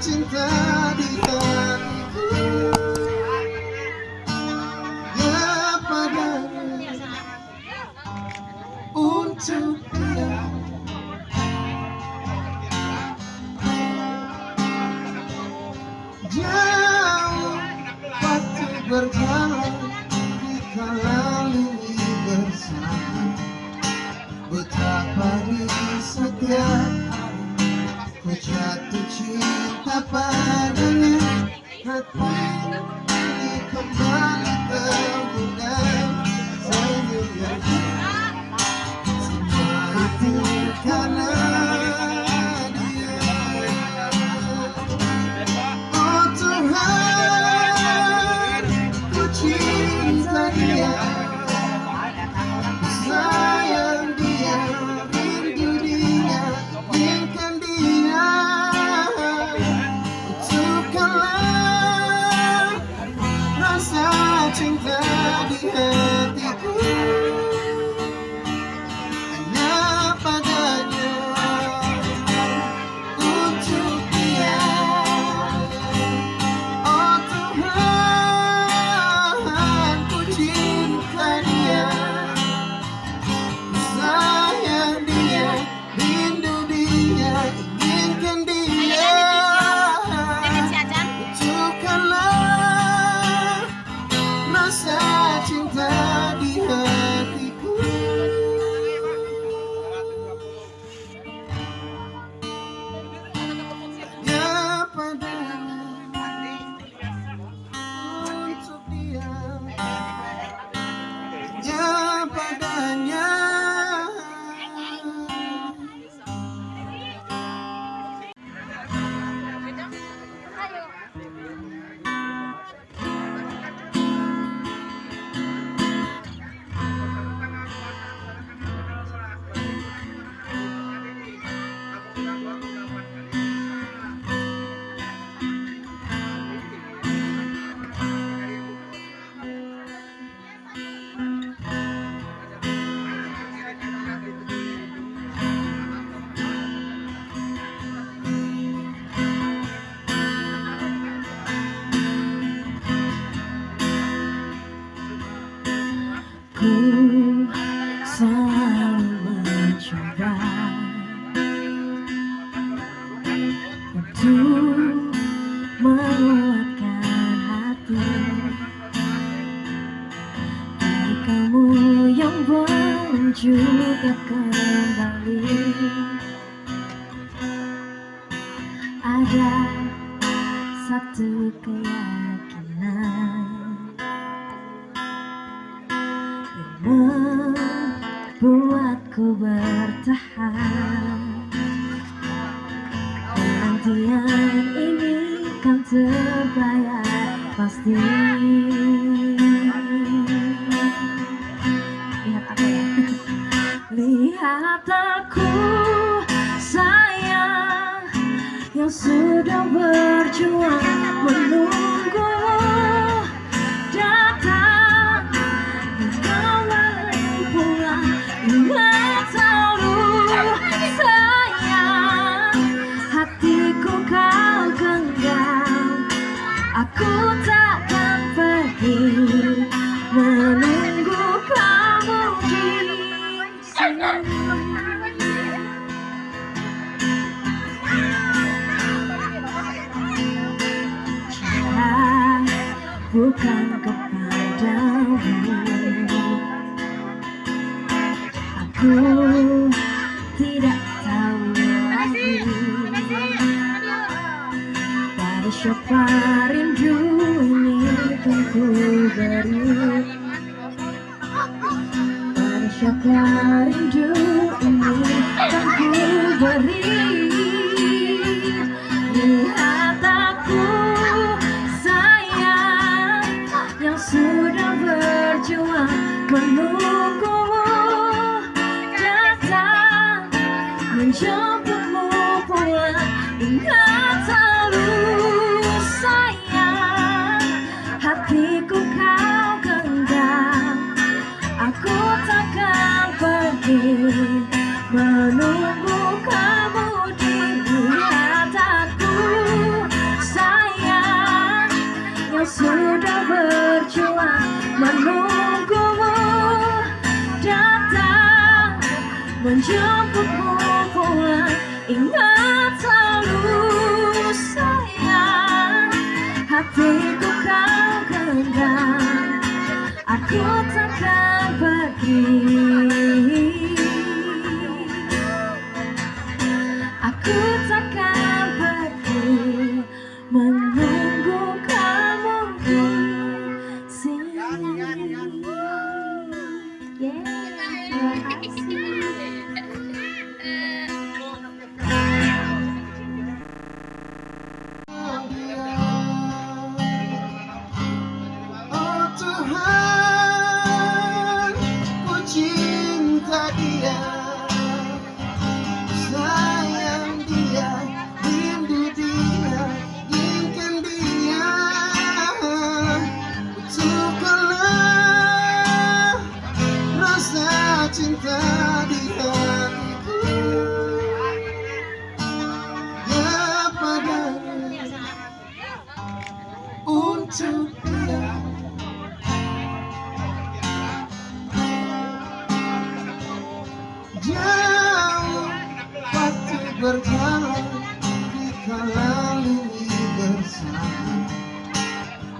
cinta di tangan. Membuatku bertahan. Penantian ini kan terbayar pasti. Lihat aku sayang Yang sudah berjuang menunggu siapa rindu ini tentu beri? Pada siapa rindu ini tentu beri? Lihat aku sayang Yang sudah berjuang menunggumu Menjemputmu pulang Ingat selalu sayang. Hatiku kau genggam Aku takkan pergi Tuhan, ku cinta dia, sayang dia, rindu dia, inginkan dia. Betulkanlah rasa cinta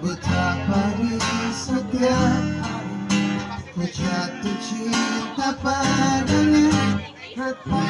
Betapa di setiap hari ku jatuh cinta padanya. Hati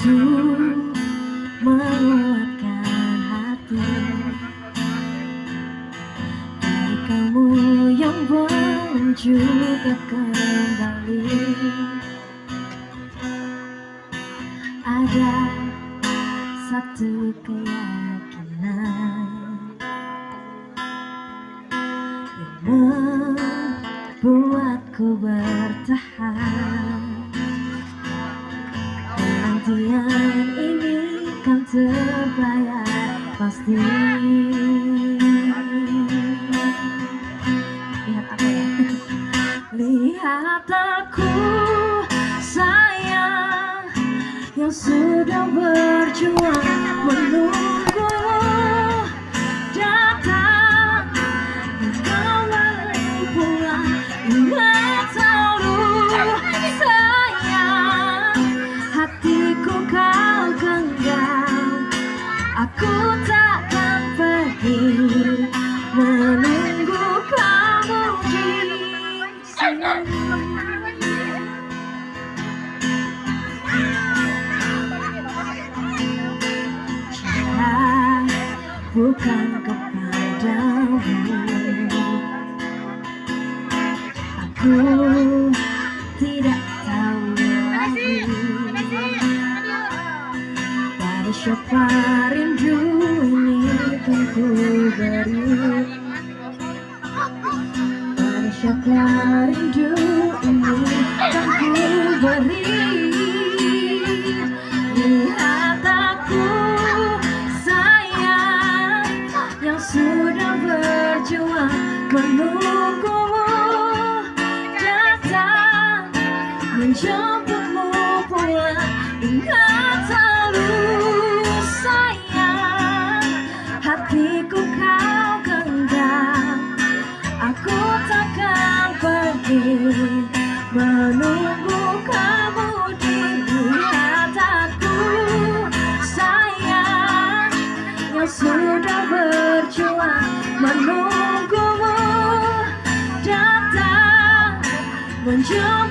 untuk menguatkan hati. Dari kamu yang belum juga kembali. Ada satu keyakinan Yang membuatku bertahan Penantian ini kan terbayar pasti. Lihat ya? Lihat aku sayang Yang sudah berjuang menunggu siapa rindu ini ku beri? Pada siapa rindu ini ku beri? Lihat aku sayang Yang sudah berjuang menunggumu Datang menjemputmu Menjemputmu pulang